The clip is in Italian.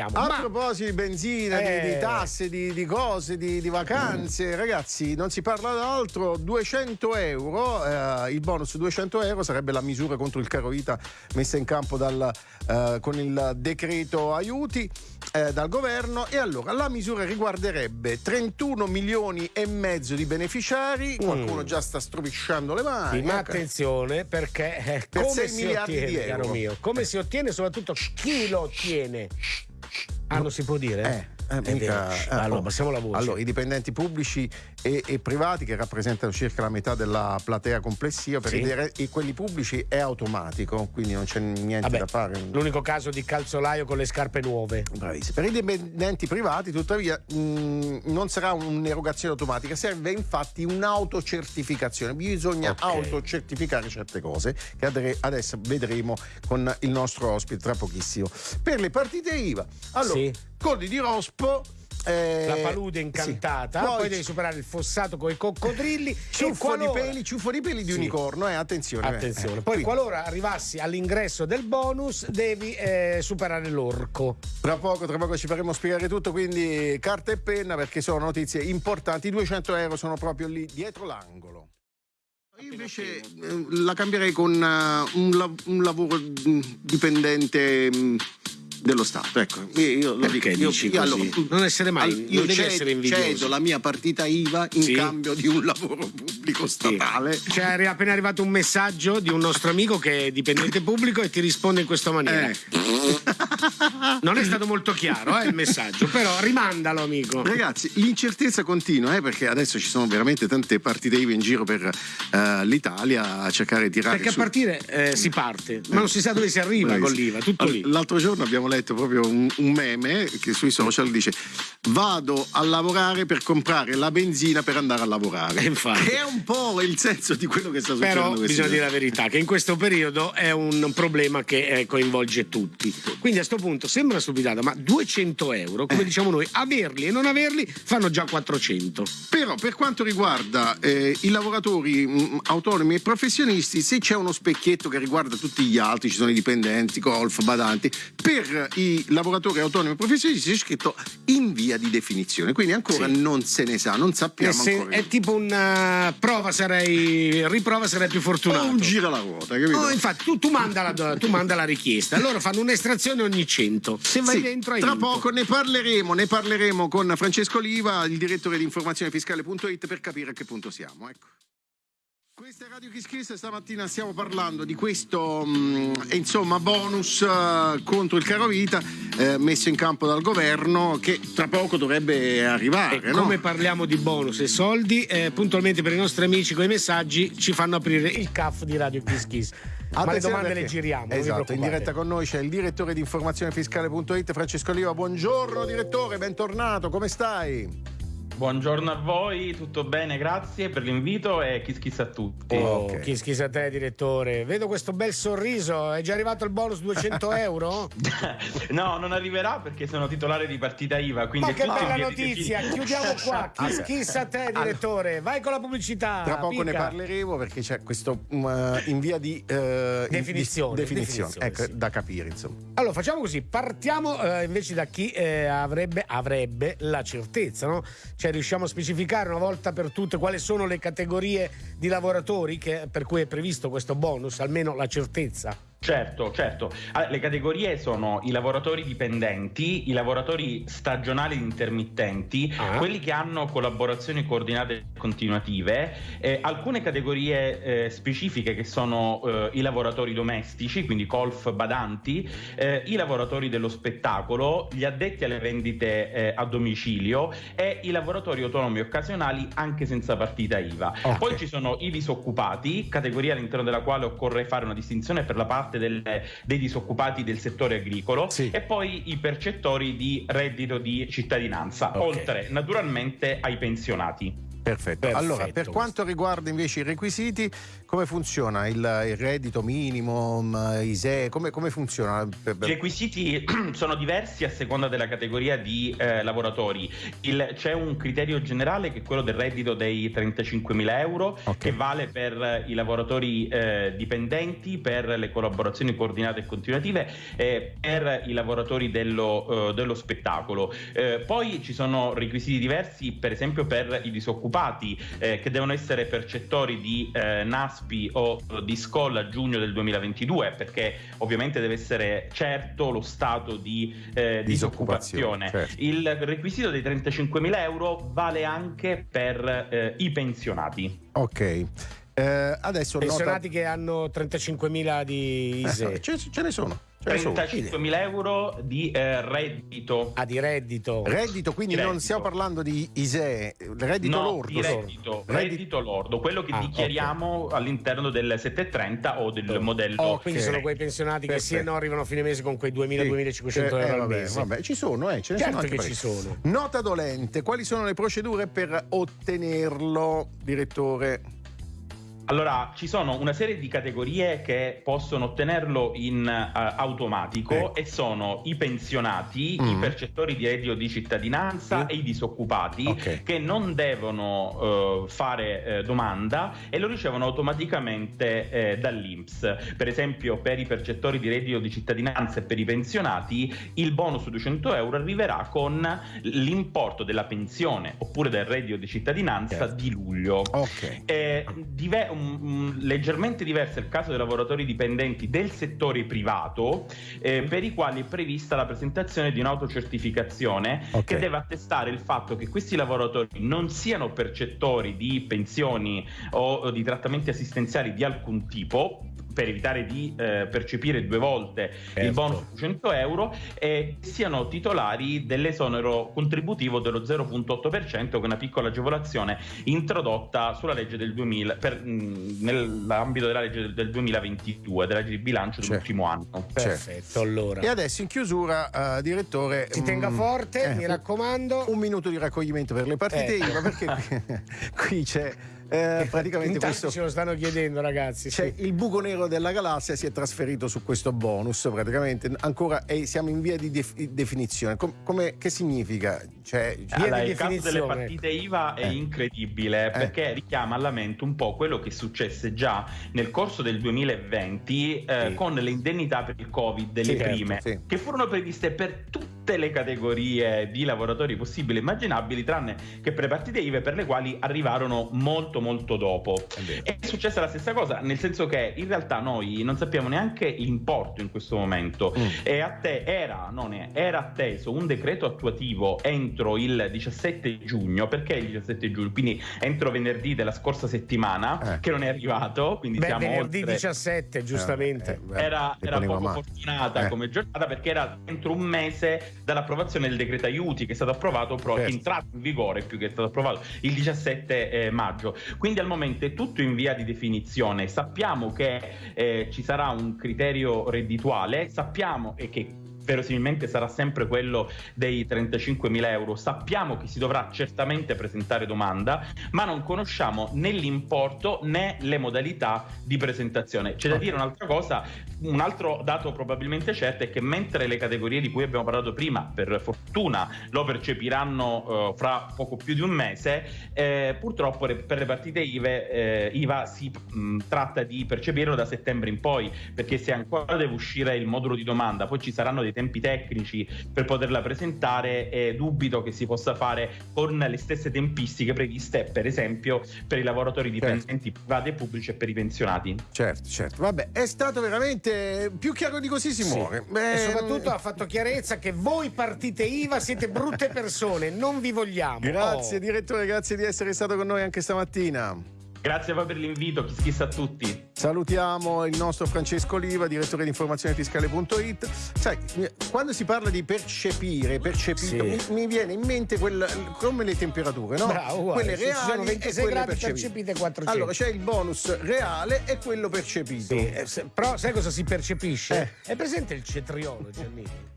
abbiamo. A Ma- proposito di benzina, di- di, Eh. tasse, di, di cose, di, di vacanze, ragazzi, non si parla d'altro. 200 euro, eh, il bonus 200 euro sarebbe la misura contro il caro vita messa in campo dal, eh, con il decreto aiuti eh, dal governo. E allora la misura riguarderebbe 31 milioni e mezzo di beneficiari. Qualcuno già sta stropicciando le mani. Sì, ma ecco. attenzione perché eh, Per come sei si miliardi di ottiene, euro. caro mio? Come si ottiene, soprattutto chi lo ottiene? Ah, non si può dire? Eh, eh, mica- eh, allora, passiamo la voce. Allora, i dipendenti pubblici e, e privati che rappresentano circa la metà della platea complessiva, per Sì. i dire- e quelli pubblici è automatico, quindi non c'è niente Vabbè, da fare. L'unico caso di calzolaio con le scarpe nuove. Bravissimo. Per i dipendenti privati, tuttavia, mh, non sarà un'erogazione automatica, serve infatti un'autocertificazione. Bisogna Ok. autocertificare certe cose che adesso vedremo con il nostro ospite tra pochissimo. Per le partite IVA, allora, Sì. Codi di Rospo. eh, La palude incantata, sì. poi, devi superare il fossato con i coccodrilli. e Ciuffo di qualora- peli, ciuffo di peli di Sì. unicorno, eh, attenzione. Attenzione, eh. poi Quindi, qualora arrivassi all'ingresso del bonus devi eh, superare l'orco. Tra poco, tra poco ci faremo spiegare tutto, quindi carta e penna perché sono notizie importanti. I 200 euro sono proprio lì dietro l'angolo. Io invece eh, la cambierei con eh, un, la- un lavoro mm, dipendente mm, dello Stato. Ecco, io, io lo Perché dico. Io- dici io- così? Non essere mai, Allora, non io devi ced- essere invidioso. cedo la mia partita IVA in Sì. cambio di un lavoro pubblico statale. C'è arri- appena arrivato un messaggio di un nostro amico che è dipendente pubblico e ti risponde in questa maniera. Eh. Non è stato molto chiaro eh, il messaggio, però rimandalo, amico. Ragazzi, l'incertezza continua, eh, perché adesso ci sono veramente tante partite IVA in giro per eh, l'Italia a cercare di tirare Perché a su. partire eh, si parte, ma non si sa dove si arriva Bravissimo. con l'IVA, tutto lì. L'altro giorno abbiamo letto proprio un, un meme che sui social dice vado a lavorare per comprare la benzina per andare a lavorare. Eh, infatti. Che è un po' il senso di quello che sta succedendo. Però bisogna dire la verità, che in questo periodo è un problema che eh, coinvolge tutti. Quindi a sto punto sembra una stupidata, ma 200 euro, come diciamo noi, averli e non averli fanno già 400. Però per quanto riguarda eh, i lavoratori mh, autonomi e professionisti, se c'è uno specchietto che riguarda tutti gli altri, ci sono i dipendenti, golf, badanti, per i lavoratori autonomi e professionisti c'è scritto in via di definizione, quindi ancora Sì. non se ne sa, non sappiamo se- ancora. è tipo una prova, sarei riprova, sarei più fortunato. o un gira la ruota, capito? Oh, infatti, tu, tu manda la, tu manda la richiesta, loro fanno un'estrazione ogni 100. Se vai Sì, dentro hai tra vinto. poco ne parleremo, ne parleremo con Francesco Oliva, il direttore di informazionefiscale.it per capire a che punto siamo. Ecco. Questa è Radio Kiss Kiss, stamattina stiamo parlando di questo mm, insomma bonus eh, contro il caro vita eh, messo in campo dal governo che tra poco dovrebbe arrivare. E no? come parliamo di bonus e soldi, eh, puntualmente per i nostri amici con i messaggi ci fanno aprire il CAF di Radio Kiss Kiss. Ma le Attenzione domande perché- le giriamo. Esatto, in diretta con noi c'è il direttore di informazionefiscale.it Francesco Oliva. Buongiorno direttore, bentornato, come stai? Buongiorno a voi, tutto bene, grazie per l'invito e kiss kiss a tutti. Oh, Ok. chi schisa a te, direttore? Vedo questo bel sorriso. È già arrivato il bonus 200 euro? No, non arriverà perché sono titolare di partita IVA, quindi Ma che bella notizia! Chiudiamo qua. Chi Allora, schisa a te, direttore? Vai con la pubblicità. Tra poco ne Pica. parleremo perché c'è questo eh, in via di in- Definizione, di- definizione. definizione, Ecco, sì. da capire, insomma. Allora, facciamo così, partiamo eh, invece da chi eh, avrebbe, avrebbe la certezza, no? Cioè riusciamo a specificare una volta per tutte quali sono le categorie di lavoratori che- per cui è previsto questo bonus, almeno la certezza. Certo, certo. Allora, le categorie sono i lavoratori dipendenti, i lavoratori stagionali intermittenti, Ah. quelli che hanno collaborazioni coordinate e continuative, eh, alcune categorie eh, specifiche che sono eh, i lavoratori domestici, quindi colf badanti, eh, i lavoratori dello spettacolo, gli addetti alle vendite eh, a domicilio e i lavoratori autonomi occasionali anche senza partita IVA. Ok. Poi ci sono i disoccupati, categoria all'interno della quale occorre fare una distinzione per la parte del- dei disoccupati del settore agricolo Sì. e poi i percettori di reddito di cittadinanza, Ok. oltre naturalmente ai pensionati. Perfetto. Perfetto, Allora, per questo. quanto riguarda invece i requisiti, come funziona il, il reddito minimo, ISE, come, come funziona? I requisiti sono diversi a seconda della categoria di eh, lavoratori. Il, c'è un criterio generale che è quello del reddito dei 35.000 euro okay. che vale per i lavoratori eh, dipendenti, per le collaborazioni coordinate e continuative e per i lavoratori dello, eh, dello spettacolo. Eh, poi ci sono requisiti diversi per esempio per i disoccupati eh, che devono essere percettori di eh, NAS ASPI o di SCOL a giugno del 2022 perché ovviamente deve essere certo lo stato di eh, disoccupazione. Certo. Il requisito dei 35.000 euro vale anche per eh, i pensionati. Ok. Eh, adesso pensionati nota... che hanno 35.000 di ISE. Eh, ce, ce ne sono. 35.000 euro di eh, reddito. Ah, di reddito. Reddito, quindi reddito. non stiamo parlando di ISEE, reddito no, lordo. Di reddito, reddito lordo, quello che ah, dichiariamo okay. all'interno del 730 o del oh. modello. Oh, quindi okay. sono quei pensionati Perfetto. che sì e no arrivano a fine mese con quei 2.000-2.500 sì. euro eh, al vabbè, mese. Vabbè, ci sono, eh, ce ne certo sono che parecchi. ci sono. Nota dolente, quali sono le procedure per ottenerlo, direttore? Allora, ci sono una serie di categorie che possono ottenerlo in uh, automatico ecco. e sono i pensionati, mm. i percettori di reddito di cittadinanza mm. e i disoccupati okay. che non devono uh, fare uh, domanda e lo ricevono automaticamente dall'INPS. Per esempio, per i percettori di reddito di cittadinanza e per i pensionati, il bonus su 200 euro arriverà con l'importo della pensione oppure del reddito di cittadinanza certo. di luglio. Okay. Eh, dive- um, leggermente diverso è il caso dei lavoratori dipendenti del settore privato, eh, per i quali è prevista la presentazione di un'autocertificazione okay. che deve attestare il fatto che questi lavoratori non siano percettori di pensioni o di trattamenti assistenziali di alcun tipo, per evitare di eh, percepire due volte certo. il bonus di 100 euro e siano titolari dell'esonero contributivo dello 0.8% che è una piccola agevolazione introdotta sulla legge del 2000 per, mh, nell'ambito della legge del, del, 2022 della legge di bilancio certo. dell'ultimo anno perfetto allora e adesso in chiusura uh, direttore si tenga forte eh, mi raccomando un minuto di raccoglimento per le partite eh. IVA perché qui, qui c'è eh, praticamente questo ce lo stanno chiedendo ragazzi cioè, sì. il buco nero della galassia si è trasferito su questo bonus praticamente ancora e siamo in via di def- definizione Com- come, che significa cioè, allora, il caso delle partite IVA è eh. incredibile eh. perché richiama alla mente un po' quello che successe già nel corso del 2020 eh, sì. con le indennità per il covid delle sì, certo, prime certo, che furono previste per tutte le categorie di lavoratori possibili e immaginabili tranne che per le partite IVA per le quali arrivarono molto molto molto dopo. È, è successa la stessa cosa, nel senso che in realtà noi non sappiamo neanche l'importo in questo momento. Mm. E a te era, non è, era atteso un decreto attuativo entro il 17 giugno, perché il 17 giugno? Quindi entro venerdì della scorsa settimana, eh. che non è arrivato. Quindi Beh, siamo venerdì oltre... 17, giustamente. Eh, eh, era, era poco male. fortunata eh. come giornata perché era entro un mese dall'approvazione del decreto aiuti che è stato approvato, però certo. è entrato in vigore più che è stato approvato il 17 eh, maggio. Quindi al momento è tutto in via di definizione. Sappiamo che eh, ci sarà un criterio reddituale, sappiamo e che verosimilmente sarà sempre quello dei 35.000 euro. Sappiamo che si dovrà certamente presentare domanda, ma non conosciamo né l'importo né le modalità di presentazione. C'è da dire un'altra cosa, un altro dato probabilmente certo è che mentre le categorie di cui abbiamo parlato prima, per fortuna, lo percepiranno eh, fra poco più di un mese, eh, purtroppo per le partite IVA, eh, IVA si mh, tratta di percepirlo da settembre in poi, perché se ancora deve uscire il modulo di domanda, poi ci saranno dei tempi tecnici per poterla presentare e dubito che si possa fare con le stesse tempistiche previste per esempio per i lavoratori certo. dipendenti certo. privati e pubblici e per i pensionati. Certo, certo. Vabbè, è stato veramente più chiaro di così si sì. muore. Beh, e soprattutto ha fatto chiarezza che voi partite IVA siete brutte persone, non vi vogliamo. Grazie oh. direttore, grazie di essere stato con noi anche stamattina. Grazie poi per l'invito, chi schissa a tutti. Salutiamo il nostro Francesco Oliva, direttore di informazionefiscale.it. Sai, quando si parla di percepire, percepito, sì. mi, mi, viene in mente quel, come le temperature, no? Bravo, quelle reali sono 26 e quelle gradi percepite 400. Allora c'è il bonus reale e quello percepito. Sì, eh, però sai cosa si percepisce? Eh. È presente il cetriolo, Giannini?